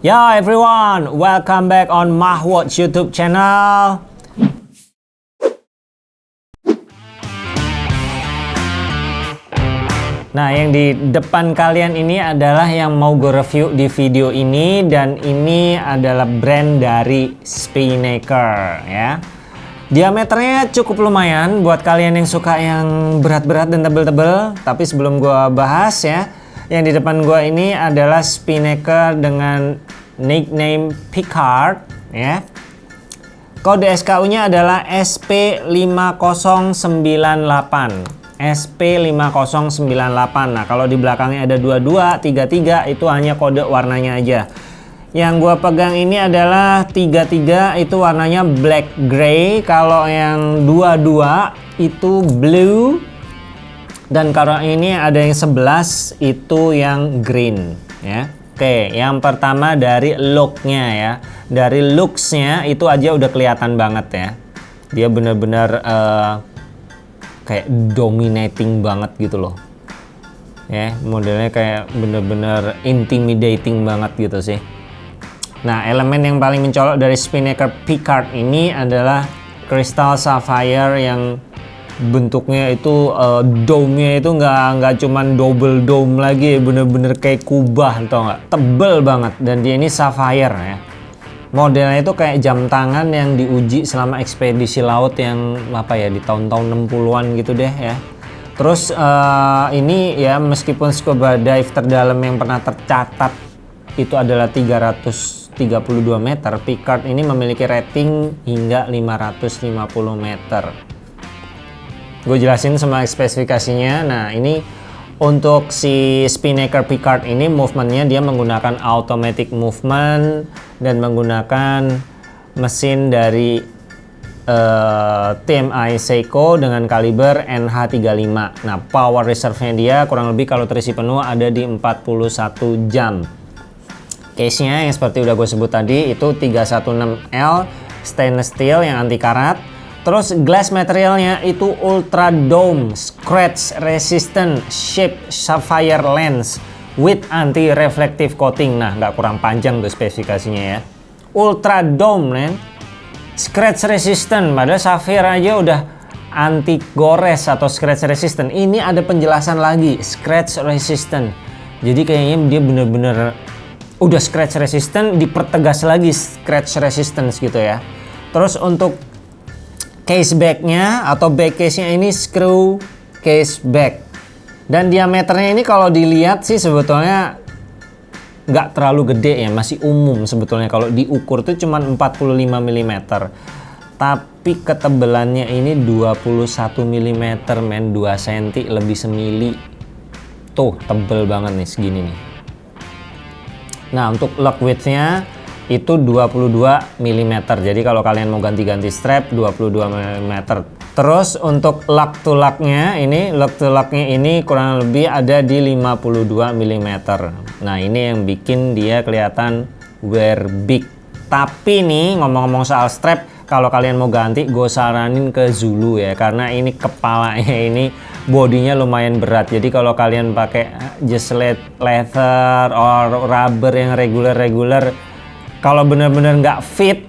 Yo everyone, welcome back on Mahwatch YouTube channel. Nah, yang di depan kalian ini adalah yang mau gue review di video ini dan ini adalah brand dari Spinnaker ya. Diameternya cukup lumayan buat kalian yang suka yang berat-berat dan tebel-tebel. Tapi sebelum gue bahas ya, yang di depan gue ini adalah Spinnaker dengan nickname Picard ya. Kode SKU-nya adalah SP5098. SP5098. Nah, kalau di belakangnya ada 22, 33 itu hanya kode warnanya aja. Yang gua pegang ini adalah 33 itu warnanya black gray, kalau yang 22 itu blue dan kalau ini ada yang 11 itu yang green ya. Oke, yang pertama dari looknya ya. Dari looksnya itu aja udah kelihatan banget ya. Dia bener-bener uh, kayak dominating banget gitu loh ya modelnya kayak bener-bener intimidating banget gitu sih nah elemen yang paling mencolok dari Spinnaker Picard ini adalah crystal sapphire yang bentuknya itu uh, dome-nya itu nggak nggak cuman double dome lagi bener-bener kayak kubah tau nggak? Tebel banget. Dan dia ini sapphire ya. Modelnya itu kayak jam tangan yang diuji selama ekspedisi laut yang apa ya di tahun-tahun 60-an gitu deh ya. Terus uh, ini ya meskipun scuba dive terdalam yang pernah tercatat itu adalah 332 meter Picard ini memiliki rating hingga 550 meter gue jelasin semua spesifikasinya nah ini untuk si Spinnaker Picard ini movementnya dia menggunakan automatic movement dan menggunakan mesin dari uh, eh, TMI Seiko dengan kaliber NH35. Nah, power reserve-nya dia kurang lebih kalau terisi penuh ada di 41 jam. Case-nya yang seperti udah gue sebut tadi itu 316L stainless steel yang anti karat Terus glass materialnya itu ultra dome, scratch resistant, shape sapphire lens with anti reflective coating. Nah, nggak kurang panjang tuh spesifikasinya ya. Ultra dome, man. Scratch resistant, padahal sapphire aja udah anti gores atau scratch resistant. Ini ada penjelasan lagi, scratch resistant. Jadi kayaknya dia bener-bener udah scratch resistant, dipertegas lagi scratch resistance gitu ya. Terus untuk case backnya atau back case-nya ini screw case back. Dan diameternya ini kalau dilihat sih sebetulnya nggak terlalu gede ya masih umum sebetulnya. Kalau diukur tuh cuma 45 mm tapi ketebalannya ini 21 mm men. 2 cm lebih semili. Tuh tebel banget nih segini nih. Nah untuk lock widthnya itu 22 mm jadi kalau kalian mau ganti-ganti strap 22 mm terus untuk lock to locknya ini lock to locknya ini kurang lebih ada di 52 mm nah ini yang bikin dia kelihatan wear big. Tapi nih ngomong-ngomong soal strap kalau kalian mau ganti gue saranin ke Zulu ya karena ini kepalanya ini bodinya lumayan berat. Jadi kalau kalian pakai just leather or rubber yang regular-regular kalau benar-benar nggak fit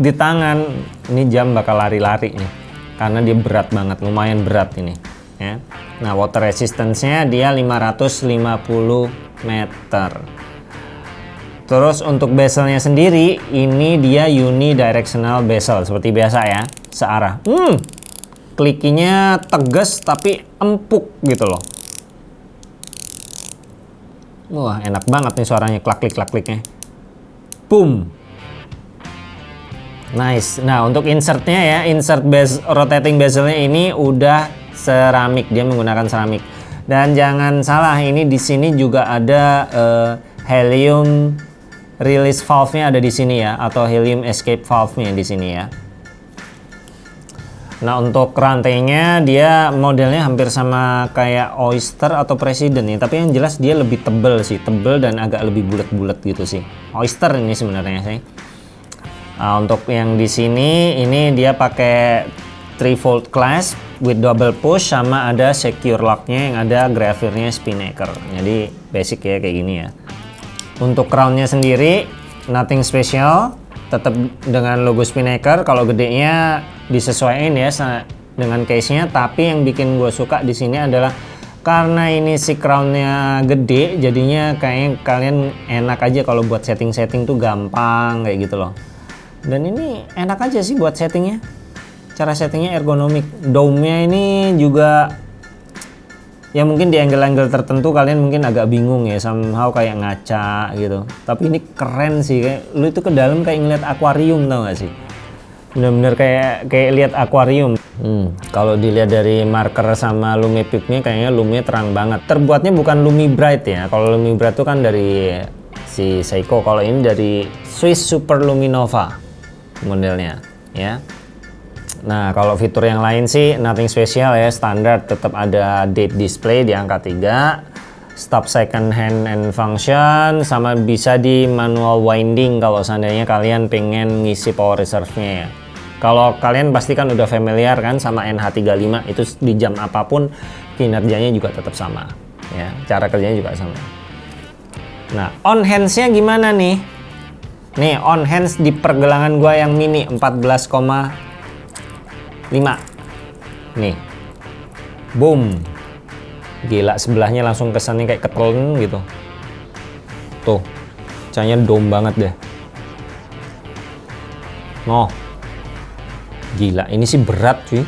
di tangan ini jam bakal lari-lari nih. Karena dia berat banget lumayan berat ini ya. Nah water resistance-nya dia 550 meter. Terus untuk bezelnya sendiri ini dia unidirectional bezel seperti biasa ya searah. Hmm klikinya tegas tapi empuk gitu loh. Wah enak banget nih suaranya klak klik klak kliknya boom. Nice. Nah untuk insertnya ya insert base rotating bezelnya ini udah seramik. Dia menggunakan seramik. Dan jangan salah ini di sini juga ada uh, helium release valve-nya ada di sini ya atau helium escape valve-nya di sini ya Nah untuk rantainya dia modelnya hampir sama kayak Oyster atau President nih Tapi yang jelas dia lebih tebel sih Tebel dan agak lebih bulat-bulat gitu sih. Oyster ini sebenarnya sih. Nah untuk yang di sini ini dia pakai 3 volt clasp with double push sama ada secure locknya yang ada gravirnya spinnaker. Jadi basic ya kayak gini ya. Untuk crownnya sendiri nothing special tetap dengan logo Spinnaker kalau gedenya disesuaikan ya dengan case nya tapi yang bikin gue suka di sini adalah karena ini si crownnya gede jadinya kayaknya kalian enak aja kalau buat setting-setting tuh gampang kayak gitu loh. Dan ini enak aja sih buat settingnya. Cara settingnya ergonomik. Dome-nya ini juga ya mungkin di angle-angle tertentu kalian mungkin agak bingung ya somehow kayak ngaca gitu. Tapi ini keren sih kayak lu itu ke dalam kayak ngeliat akuarium tau gak sih? Bener-bener kayak kayak lihat akuarium. Hmm, kalau dilihat dari marker sama Lumi Peak-nya kayaknya Lumi terang banget. Terbuatnya bukan Lumi Bright ya. Kalau Lumi Bright itu kan dari si Seiko. Kalau ini dari Swiss Super Luminova modelnya ya Nah, kalau fitur yang lain sih nothing special ya, standar tetap ada date display di angka 3, stop second hand and function, sama bisa di manual winding kalau seandainya kalian pengen ngisi power reserve-nya ya. Kalau kalian pasti kan udah familiar kan sama NH35, itu di jam apa pun kinerjanya juga tetap sama. ya Cara kerjanya juga sama. Nah, on hands-nya gimana nih? Nih, on hands di pergelangan gua yang mini 14, 5 nih. Boom. Gila sebelahnya langsung kesannya kayak ketelen gitu. Tuh. Cahaya dom banget deh. Noh. Gila ini sih berat cuy.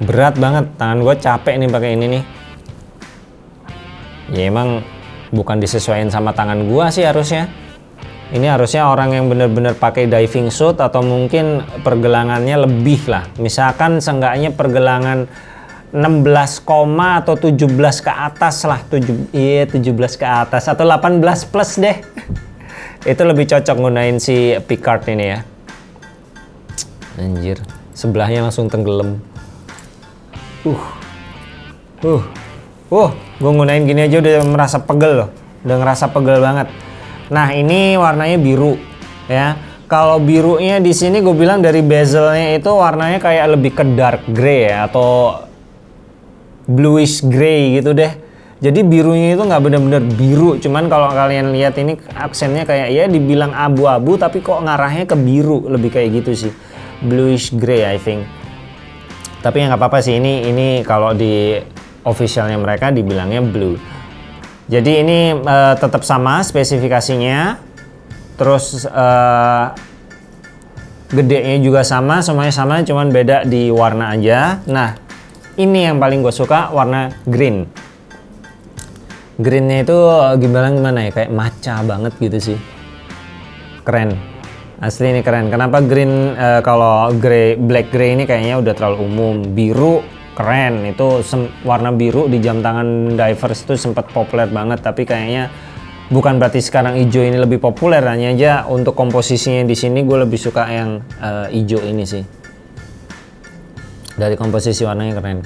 Berat banget. Tangan gue capek nih pakai ini nih. Ya emang bukan disesuaikan sama tangan gua sih harusnya ini harusnya orang yang benar-benar pakai diving suit atau mungkin pergelangannya lebih lah. Misalkan seenggaknya pergelangan 16, atau 17 ke atas lah. 7 iya 17 ke atas atau 18 plus deh. Itu lebih cocok gunain si Picard ini ya. Anjir sebelahnya langsung tenggelam. Uh uh uh gue gunain gini aja udah merasa pegel loh. Udah ngerasa pegel banget Nah ini warnanya biru ya. Kalau birunya di sini gue bilang dari bezelnya itu warnanya kayak lebih ke dark gray ya atau bluish gray gitu deh. Jadi birunya itu nggak bener-bener biru, cuman kalau kalian lihat ini aksennya kayak ya dibilang abu-abu tapi kok ngarahnya ke biru lebih kayak gitu sih, bluish gray I think. Tapi ya nggak apa-apa sih ini ini kalau di officialnya mereka dibilangnya blue. Jadi ini uh, tetap sama spesifikasinya. Terus uh, gedenya juga sama, semuanya sama, cuman beda di warna aja. Nah, ini yang paling gue suka warna green. Greennya itu gimana gimana ya, kayak maca banget gitu sih. Keren. Asli ini keren. Kenapa green uh, kalau grey black grey ini kayaknya udah terlalu umum. Biru keren. Itu warna biru di jam tangan divers itu sempat populer banget tapi kayaknya bukan berarti sekarang hijau ini lebih populer. Hanya aja untuk komposisinya di sini gue lebih suka yang uh, hijau ini sih. Dari komposisi warnanya keren.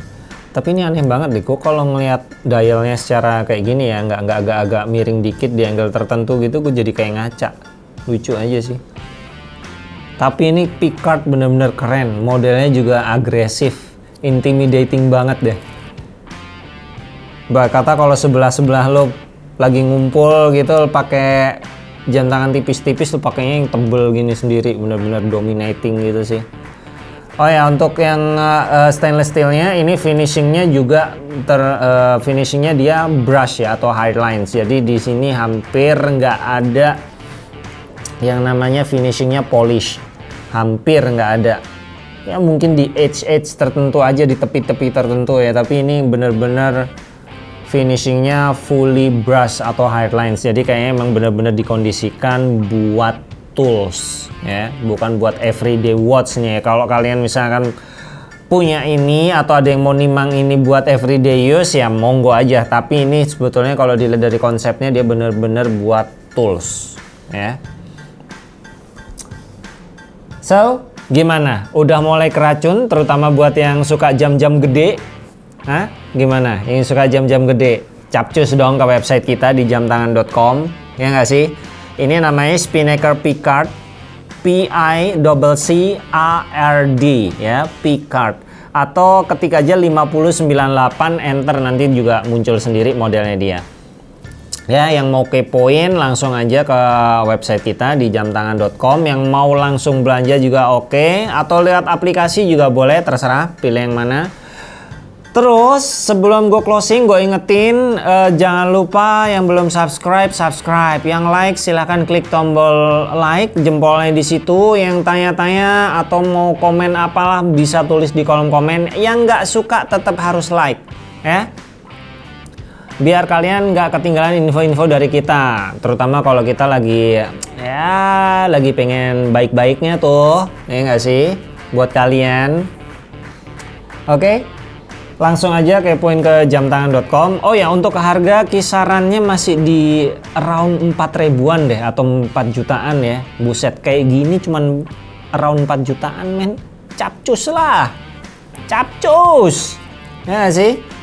Tapi ini aneh banget deh kok kalau ngelihat dialnya secara kayak gini ya nggak nggak agak-agak miring dikit di angle tertentu gitu gue jadi kayak ngaca. Lucu aja sih. Tapi ini Picard bener-bener keren. Modelnya juga agresif intimidating banget deh. Mbak kata kalau sebelah-sebelah lo lagi ngumpul gitu pakai jam tangan tipis-tipis lo pakainya yang tebel gini sendiri bener-bener dominating gitu sih. Oh ya untuk yang uh, stainless steelnya ini finishingnya juga ter uh, finishingnya dia brush ya atau highlights jadi di sini hampir nggak ada yang namanya finishingnya polish. Hampir nggak ada ya mungkin di edge-edge tertentu aja di tepi-tepi tertentu ya. Tapi ini bener-bener finishingnya fully brush atau highlights jadi kayaknya emang bener-bener dikondisikan buat tools ya. Bukan buat everyday watch-nya ya. Kalau kalian misalkan punya ini atau ada yang mau nimang ini buat everyday use ya monggo aja. Tapi ini sebetulnya kalau dilihat dari konsepnya dia bener-bener buat tools ya. So Gimana? Udah mulai keracun terutama buat yang suka jam-jam gede? Hah? Gimana? Yang suka jam-jam gede? Capcus dong ke website kita di jamtangan.com ya nggak sih? Ini namanya Spinnaker Picard P I double C A R D ya, Picard. Atau ketik aja 5098 enter nanti juga muncul sendiri modelnya dia. Ya, yang mau kepoin langsung aja ke website kita di jamtangan.com. Yang mau langsung belanja juga oke, atau lihat aplikasi juga boleh, terserah pilih yang mana. Terus sebelum gue closing gue ingetin uh, jangan lupa yang belum subscribe subscribe, yang like silahkan klik tombol like jempolnya di situ, yang tanya-tanya atau mau komen apalah bisa tulis di kolom komen, yang nggak suka tetap harus like ya. Biar kalian nggak ketinggalan info-info dari kita, terutama kalau kita lagi ya lagi pengen baik-baiknya tuh, ya nggak sih? Buat kalian. Oke. Okay? langsung aja kepoin ke jamtangan.com oh ya untuk harga kisarannya masih di around 4 ribuan deh atau 4 jutaan ya. Buset kayak gini cuman around 4 jutaan men. Capcus lah. Capcus. Ya gak sih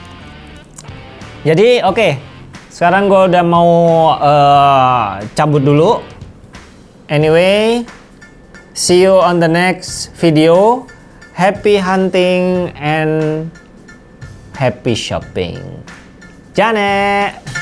jadi oke okay. sekarang gue udah mau uh, cabut dulu anyway see you on the next video happy hunting and happy shopping. Janet!